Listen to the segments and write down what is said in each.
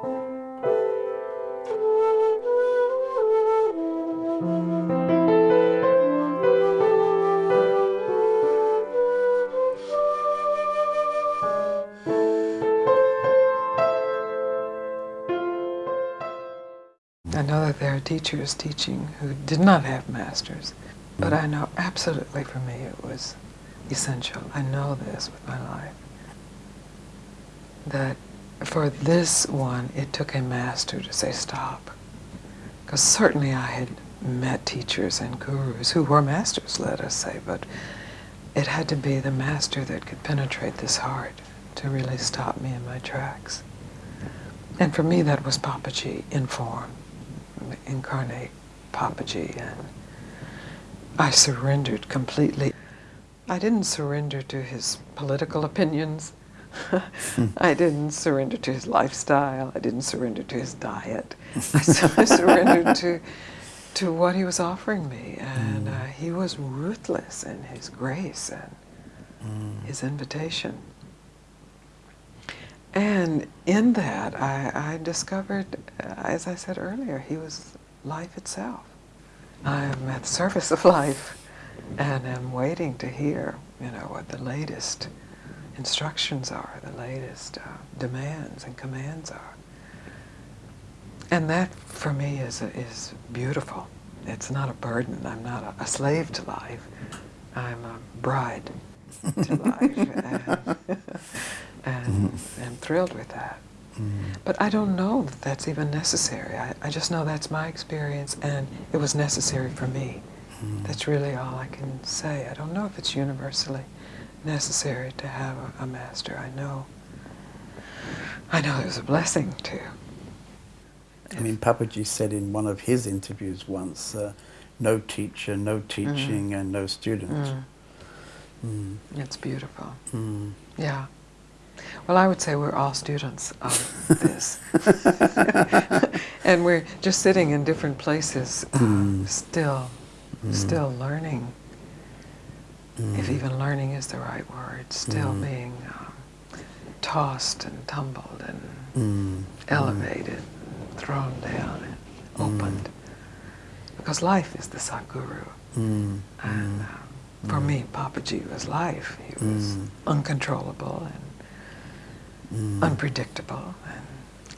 I know that there are teachers teaching who did not have masters, but I know absolutely for me it was essential. I know this with my life. That for this one, it took a master to say stop. Because certainly I had met teachers and gurus who were masters, let us say, but it had to be the master that could penetrate this heart to really stop me in my tracks. And for me, that was Papaji in form, incarnate Papaji, and I surrendered completely. I didn't surrender to his political opinions. I didn't surrender to his lifestyle. I didn't surrender to his diet. I, surrendered to, to what he was offering me. And uh, he was ruthless in his grace and Mm. his invitation. And in that, I, I discovered, uh, as I said earlier, he was life itself. I am at the surface of life and am waiting to hear, you know, what the latest instructions are, the latest uh, demands and commands are. And that, for me, is, is beautiful. It's not a burden. I'm not a, a slave to life. I'm a bride to life. And, and mm-hmm. I'm thrilled with that. Mm-hmm. But I don't know that that's even necessary. I, I just know that's my experience and it was necessary for me. Mm-hmm. That's really all I can say. I don't know if it's universally necessary to have a, a master. I know. I know it was a blessing too. I mean, Papaji said in one of his interviews once, uh, no teacher, no teaching, and no student. Mm. It's beautiful. Mm. Yeah. Well, I would say we're all students of this. and we're just sitting in different places, uh, Mm. still, Mm. still learning, if Mm. even learning is the right word, still Mm. being um, tossed and tumbled and Mm. elevated, thrown down and opened. Because life is the Sadguru. Mm. And Mm. uh, for me, Papaji was life. He was Mm. uncontrollable and Mm. unpredictable and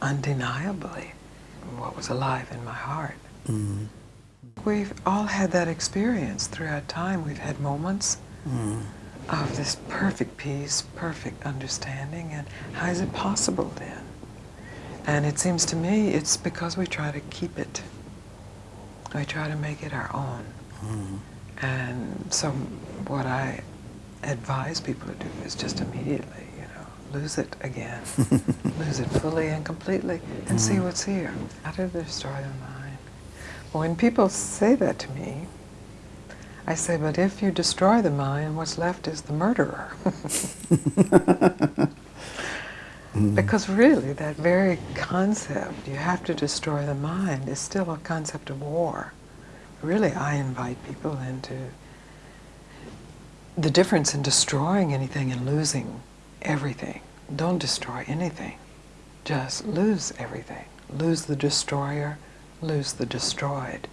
undeniably what was alive in my heart. Mm. We've all had that experience throughout time. We've had moments Mm. of this perfect peace, perfect understanding, and how is it possible then? And it seems to me it's because we try to keep it. We try to make it our own. Mm. And so what I advise people to do is just immediately, you know, lose it again. lose it fully and completely and see what's here. How to destroy the mind. When people say that to me, I say, but if you destroy the mind, what's left is the murderer. Because really, that very concept, you have to destroy the mind, is still a concept of war. Really, I invite people into the difference in destroying anything and losing everything. Don't destroy anything. Just lose everything. Lose the destroyer, lose the destroyed,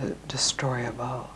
the destroyable.